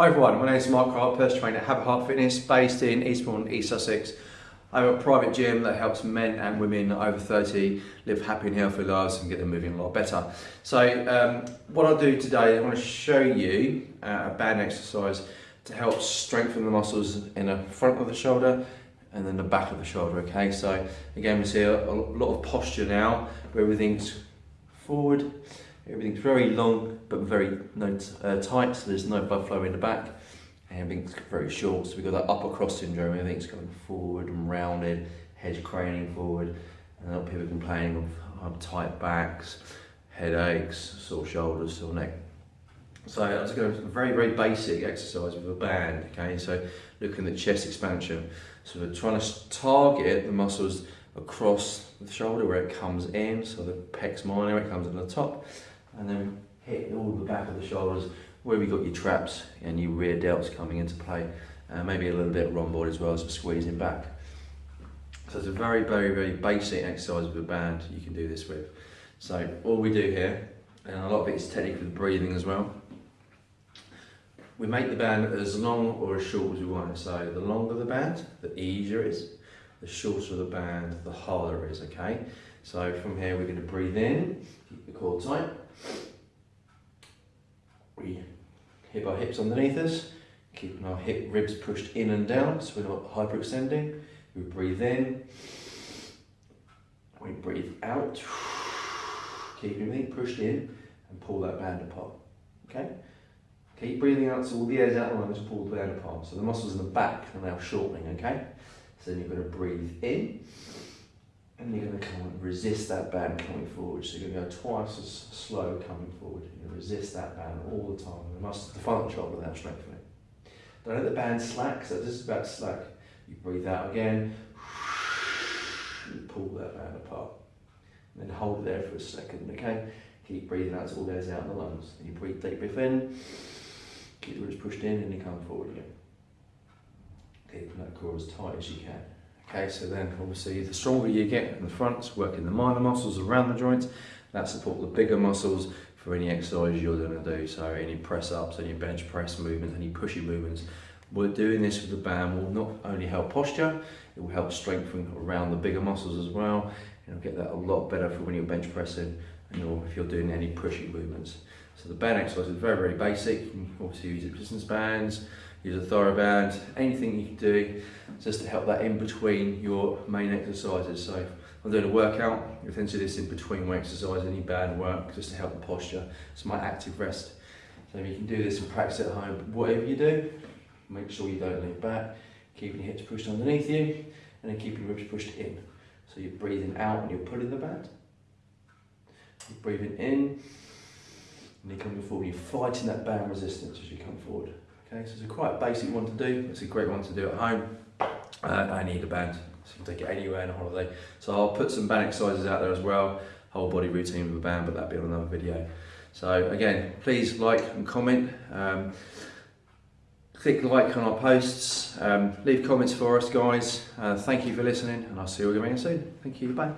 Hi everyone, my name is Mark Hart, personal trainer at Habit Heart Fitness based in Eastbourne, East Sussex. I have a private gym that helps men and women over 30 live happy and healthy lives and get them moving a lot better. So um, what I'll do today, I want to show you uh, a band exercise to help strengthen the muscles in the front of the shoulder and then the back of the shoulder, okay? So again, we see a, a lot of posture now where everything's forward Everything's very long but very no, uh, tight, so there's no blood flow in the back. Everything's very short, so we've got that upper cross syndrome, everything's going forward and rounded, head craning forward. And a lot of people complaining of tight backs, headaches, sore shoulders, sore neck. So I was going to a very, very basic exercise with a band, okay? So looking at chest expansion. So we're trying to target the muscles across the shoulder where it comes in, so the pec minor, it comes in the top, and then hit all the back of the shoulders where we got your traps and your rear delts coming into play. Uh, maybe a little bit of rhomboid as well, so squeezing back. So it's a very, very, very basic exercise with a band you can do this with. So all we do here, and a lot of it is with breathing as well, we make the band as long or as short as we want. So the longer the band, the easier it is. The shorter the band, the harder it is, okay? So from here we're going to breathe in, keep the core tight. We hip our hips underneath us, keeping our hip ribs pushed in and down so we're not hyperextending. We breathe in, we breathe out, keep everything pushed in and pull that band apart, okay? Keep breathing out so all the air's out and just pull the band apart. So the muscles in the back are now shortening, okay? So then you're going to breathe in and you're going to come and resist that band coming forward. So you're going to go twice as slow coming forward. You're going to resist that band all the time. The muscle, the front shoulder without strengthening. Don't let the band slack, so this is about slack. You breathe out again, you pull that band apart. And then hold it there for a second, okay? Keep breathing out until all goes out in the lungs. You breathe deep breath in, keep the ribs pushed in, and you come forward again. Keeping that core as tight as you can. Okay, so then obviously the stronger you get in the front, working the minor muscles around the joints, that support the bigger muscles for any exercise you're going to do. So any press ups, any bench press movements, any pushy movements. We're doing this with the band will not only help posture, it will help strengthen around the bigger muscles as well. It'll get that a lot better for when you're bench pressing and you're, if you're doing any pushy movements. So the band exercise is very, very basic. You can obviously use resistance bands, use a TheraBand, anything you can do just to help that in between your main exercises. So I'm doing a workout, you tend to do this in between my exercise, any band work, just to help the posture. It's my active rest. So you can do this and practice at home. Whatever you do, make sure you don't lean back, keeping your hips pushed underneath you, and then keeping your ribs pushed in. So you're breathing out and you're pulling the band. You're breathing in, and you're coming forward. You're fighting that band resistance as you come forward. Okay, so it's a quite basic one to do. It's a great one to do at home. Uh, I need a band, so you can take it anywhere on a holiday. So I'll put some band exercises out there as well, whole body routine with a band, but that'll be on another video. So again, please like and comment. Um, click like on our posts. Um, leave comments for us, guys. Uh, thank you for listening, and I'll see you again soon. Thank you. Bye.